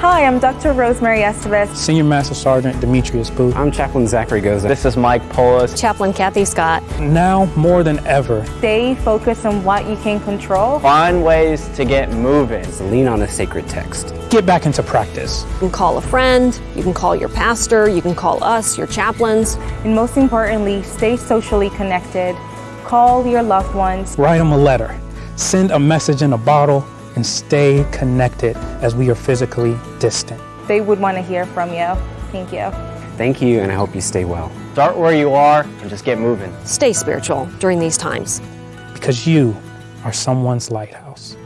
Hi, I'm Dr. Rosemary Estevez. Senior Master Sergeant Demetrius Booth. I'm Chaplain Zachary Goza. This is Mike Polis. Chaplain Kathy Scott. Now more than ever, Stay focused on what you can control. Find ways to get moving. Lean on a sacred text. get back into practice. You can call a friend, you can call your pastor, you can call us, your chaplains. And most importantly, stay socially connected. Call your loved ones. Write them a letter. Send a message in a bottle and stay connected as we are physically distant. They would want to hear from you. Thank you. Thank you, and I hope you stay well. Start where you are and just get moving. Stay spiritual during these times. Because you are someone's lighthouse.